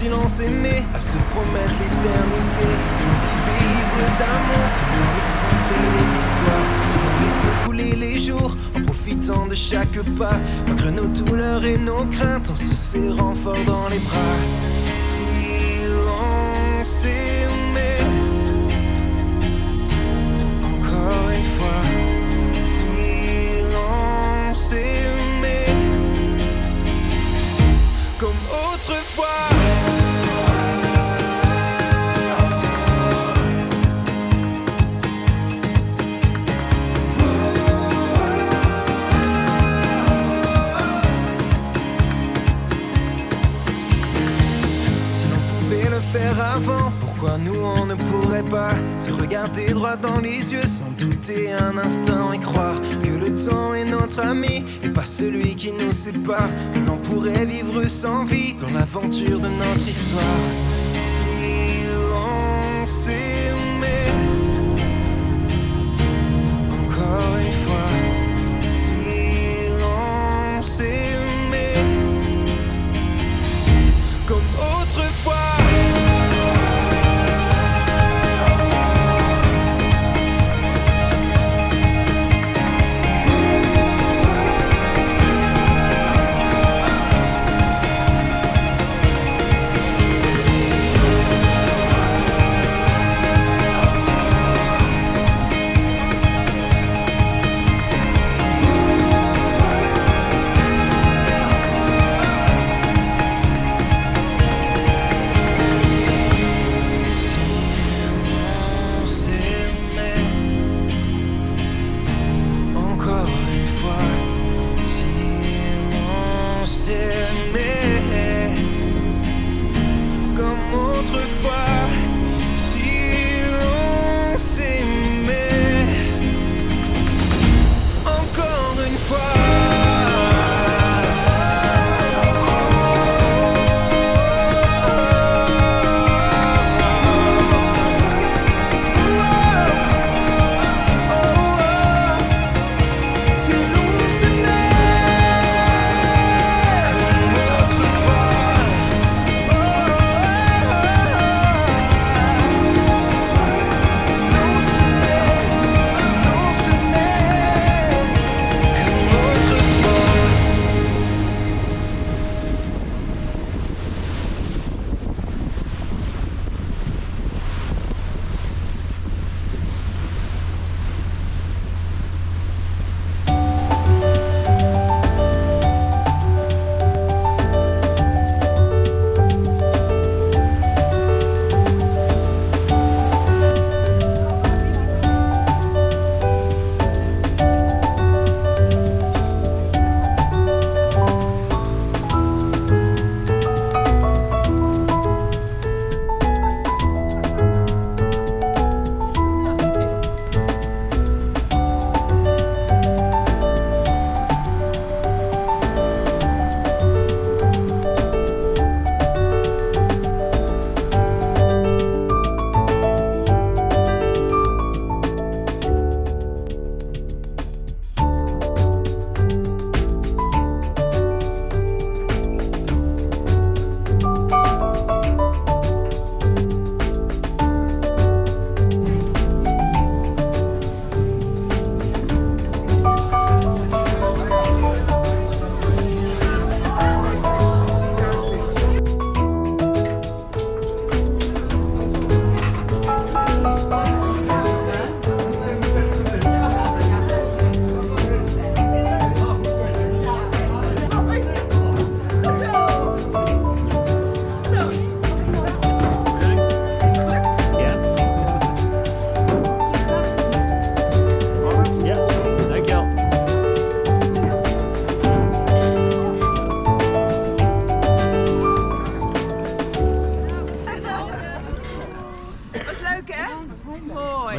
autrefois si l'on s'aimait à se promettre l'éternité. Si on vivait ivre d'amour dans les contes les histoires. Si on laissait couler les jours en profitant de chaque pas. Malgré nos douleurs et nos craintes en se serrant fort dans les bras. Si faire avant, pourquoi nous on ne pourrait pas se regarder droit dans les yeux sans douter un instant et croire que le temps est notre ami et pas celui qui nous sépare, que l'on pourrait vivre sans vie dans l'aventure de notre histoire.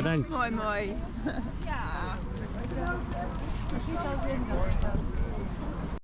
Mooi, mooi. Ja.